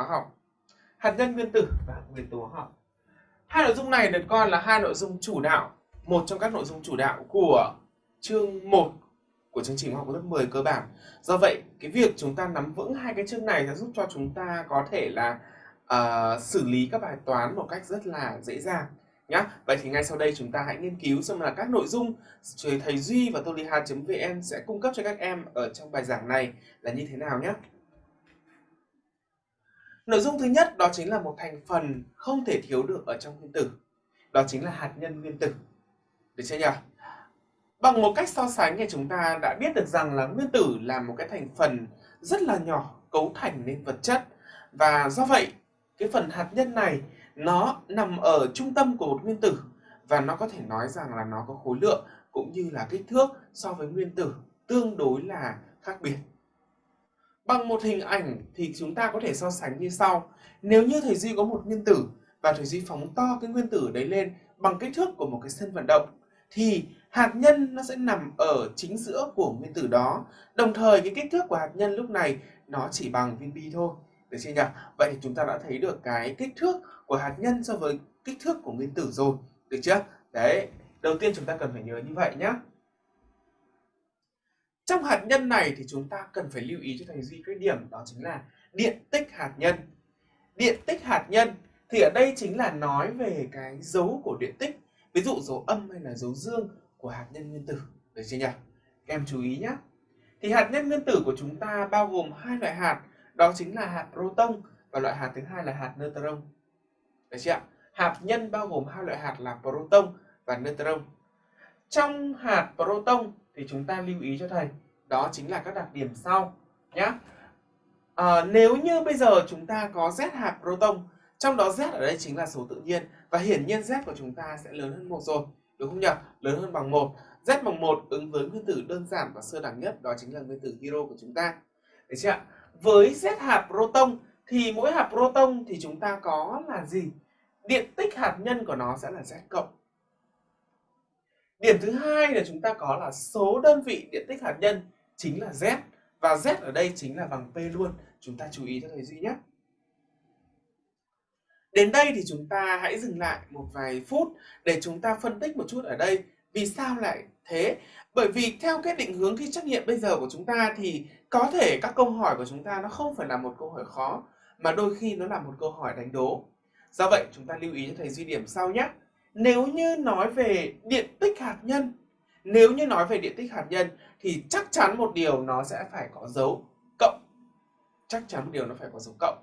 hóa học. Hạt nhân nguyên tử và nguyên tố hóa học. Hai nội dung này được coi là hai nội dung chủ đạo, một trong các nội dung chủ đạo của chương 1 của chương trình học lớp 10 cơ bản. Do vậy, cái việc chúng ta nắm vững hai cái chương này sẽ giúp cho chúng ta có thể là uh, xử lý các bài toán một cách rất là dễ dàng nhá. Vậy thì ngay sau đây chúng ta hãy nghiên cứu xem là các nội dung thầy Duy và toliha.vn sẽ cung cấp cho các em ở trong bài giảng này là như thế nào nhé. Nội dung thứ nhất đó chính là một thành phần không thể thiếu được ở trong nguyên tử. Đó chính là hạt nhân nguyên tử. Được chưa nhỉ? Bằng một cách so sánh thì chúng ta đã biết được rằng là nguyên tử là một cái thành phần rất là nhỏ cấu thành nên vật chất. Và do vậy, cái phần hạt nhân này nó nằm ở trung tâm của một nguyên tử và nó có thể nói rằng là nó có khối lượng cũng như là kích thước so với nguyên tử tương đối là khác biệt. Bằng một hình ảnh thì chúng ta có thể so sánh như sau. Nếu như thầy Duy có một nguyên tử và thầy Duy phóng to cái nguyên tử đấy lên bằng kích thước của một cái sân vận động thì hạt nhân nó sẽ nằm ở chính giữa của nguyên tử đó. Đồng thời cái kích thước của hạt nhân lúc này nó chỉ bằng viên bi thôi. Được chưa nhỉ? Vậy thì chúng ta đã thấy được cái kích thước của hạt nhân so với kích thước của nguyên tử rồi. Được chưa? Đấy, đầu tiên chúng ta cần phải nhớ như vậy nhé. Trong hạt nhân này thì chúng ta cần phải lưu ý cho thầy Duy cái điểm đó chính là điện tích hạt nhân. Điện tích hạt nhân thì ở đây chính là nói về cái dấu của điện tích. Ví dụ dấu âm hay là dấu dương của hạt nhân nguyên tử. Được chưa nhỉ? Các em chú ý nhé. Thì hạt nhân nguyên tử của chúng ta bao gồm hai loại hạt, đó chính là hạt proton và loại hạt thứ hai là hạt neutron. Được chưa ạ? Hạt nhân bao gồm hai loại hạt là proton và neutron. Trong hạt proton thì chúng ta lưu ý cho thầy đó chính là các đặc điểm sau nhé. À, nếu như bây giờ chúng ta có Z hạt proton trong đó Z ở đây chính là số tự nhiên và hiển nhiên Z của chúng ta sẽ lớn hơn một rồi đúng không nhỉ? Lớn hơn bằng một Z bằng một ứng với nguyên tử đơn giản và sơ đẳng nhất đó chính là nguyên tử hydro của chúng ta. Được chưa ạ? Với Z hạt proton thì mỗi hạt proton thì chúng ta có là gì? Điện tích hạt nhân của nó sẽ là Z cộng. Điểm thứ hai là chúng ta có là số đơn vị điện tích hạt nhân chính là Z và Z ở đây chính là bằng P luôn. Chúng ta chú ý cho thầy Duy nhé. Đến đây thì chúng ta hãy dừng lại một vài phút để chúng ta phân tích một chút ở đây. Vì sao lại thế? Bởi vì theo cái định hướng thi trắc nghiệm bây giờ của chúng ta thì có thể các câu hỏi của chúng ta nó không phải là một câu hỏi khó, mà đôi khi nó là một câu hỏi đánh đố. Do vậy, chúng ta lưu ý cho thầy Duy điểm sau nhé. Nếu như nói về điện tích hạt nhân, nếu như nói về điện tích hạt nhân thì chắc chắn một điều nó sẽ phải có dấu cộng. Chắc chắn một điều nó phải có dấu cộng.